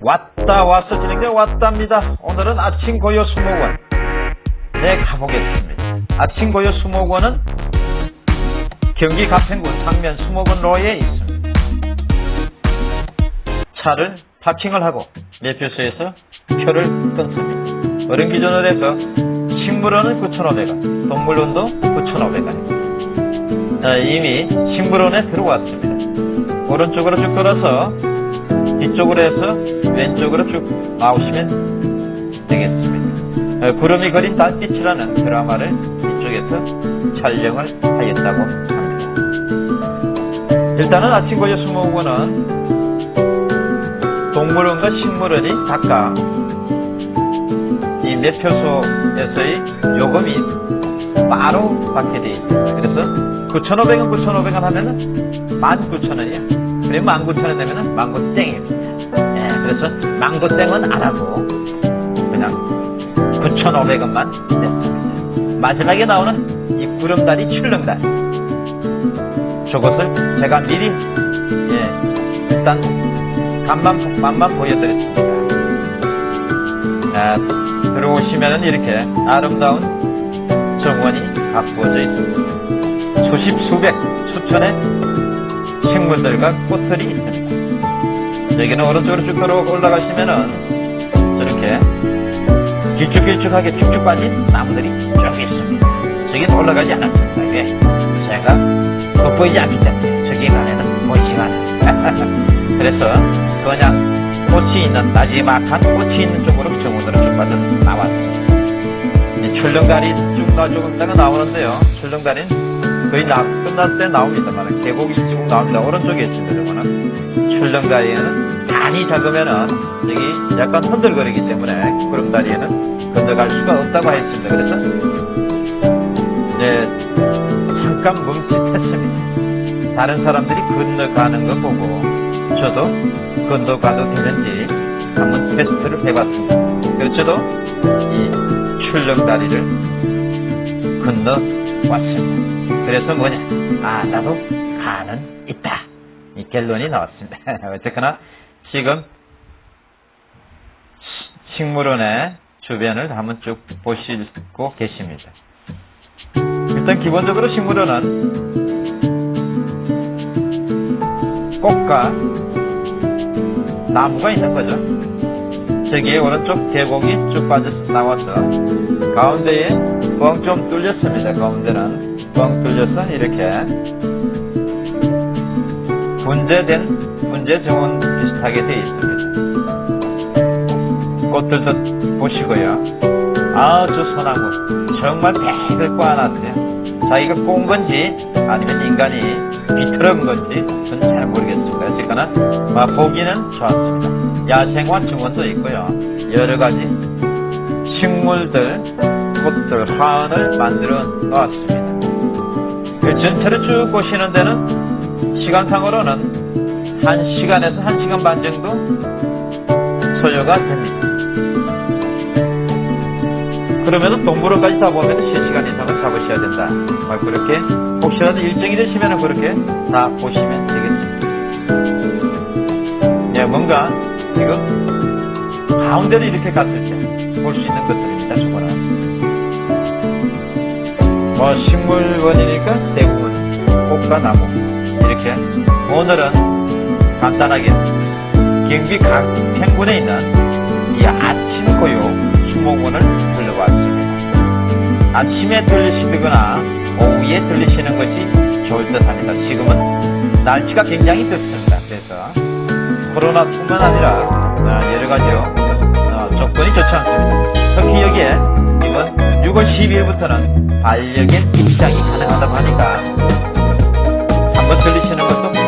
왔다 왔어 진행돼 왔답니다. 오늘은 아침 고요 수목원 네 가보겠습니다. 아침 고요 수목원은 경기 가평군 상면 수목원로에 있습니다. 차를 파킹을 하고 매표소에서 표를 끊습니다. 어른 기준으로 해서 식물원은 9,500원, 동물원도 9,500원. 자, 이미 식물원에 들어왔습니다. 오른쪽으로 쭉 돌아서 뒤쪽으로 해서 왼쪽으로 쭉 나오시면 되겠습니다. 어, 구름이 그린 달빛이라는 드라마를 이쪽에서 촬영을 하겠다고 합니다. 일단은 아침 고요 수목원은 동물원과 식물원이 각각 이 매표소에서의 요금이 바로 받게 되어 있습니다. 그래서 9,500원, 9,500원 하면은 19,000원이야. 그래 19,000원 내면은 망고땡입니다. 예, 그래서 망고땡은 안 하고 그냥 9,500원만 냈습니다. 마지막에 나오는 이 구름다리 출렁다리 저것을 제가 미리 예, 일단 간만, 맛만 보여드렸습니다. 자, 들어오시면은 이렇게 아름다운 정원이 가꾸어져 있습니다. 수십, 수백, 수천의 식물들과 꽃들이 있습니다. 여기는 오른쪽으로 쭉 올라가시면은 저렇게 길쭉길쭉하게 쭉쭉 빠진 나무들이 쭉 있습니다. 저기는 올라가지 않았습니다. 왜? 제가 돋보이지 않기 때문에 저기 가면은 보이지가 않아요. 그래서 그냥 꽃이 있는 나지막한 꽃이 있는 쪽으로 정원으로 쭉 빠져 나왔습니다. 출렁다리 쭉 나주다가 나오는데요. 출렁다리는 거의 나, 끝날 때 나옵니다만 계곡이 쭉 나옵니다. 오른쪽에 있습니다. 출렁다리에는 많이 작으면은 여기 약간 흔들거리기 때문에 구름다리에는 건너갈 수가 없다고 했습니다. 그래서 네, 잠깐 멈칫했습니다. 다른 사람들이 건너가는 거 보고 저도 건너가도 되는지 한번 테스트를 해봤습니다. 그래서 저도 이 출렁다리를 건너왔습니다. 그래서 뭐냐? 아, 나도 가는 있다. 이 결론이 나왔습니다. 어쨌거나 지금 식물원의 주변을 한번 쭉 보시고 계십니다. 일단 기본적으로 식물원은 꽃과 나무가 있는 거죠. 저기에 오른쪽 계곡이 쭉 빠져 나와서 가운데에 뻥좀 뚫렸습니다. 가운데는 뻥 뚫려서 이렇게 분재된 분재 정원 비슷하게 되어 있습니다. 꽃들도 보시고요. 아, 저 소나무 정말 백을 꽈놨어요. 자기가 꼰 건지 아니면 인간이 비틀은 건지 저는 잘 모르겠습니다. 어쨌거나 아, 보기는 좋았습니다. 야생화 정원도 있고요. 여러 가지 식물들, 꽃들, 화원을 만들어 놓았습니다. 그 전체를 쭉 보시는 데는 시간상으로는 1시간에서 1시간 반 정도 소요가 됩니다. 그러면은 동물원까지 다 보면 3시간 이상은 잡으셔야 된다. 막 그렇게 혹시라도 일정이 되시면 그렇게 다 보시면 되겠습니다. 예, 뭔가 지금 가운데를 이렇게 갔을 때 볼 수 있는 것들입 뭐 식물원이니까 대부분 꽃과 나무 이렇게 오늘은 간단하게 경기 가평군에 있는 이 아침 고요 수목원을 들러봤습니다. 아침에 들리시거나 오후에 들리시는 것이 좋을 듯 합니다. 지금은 날씨가 굉장히 덥습니다. 그래서 코로나뿐만 아니라 여러 가지 조건이 좋지 않습니다. 특히 여기에 이번 6월 12일부터는 반려견 입장이 가능하다고 하니까 한번 들리시는 것도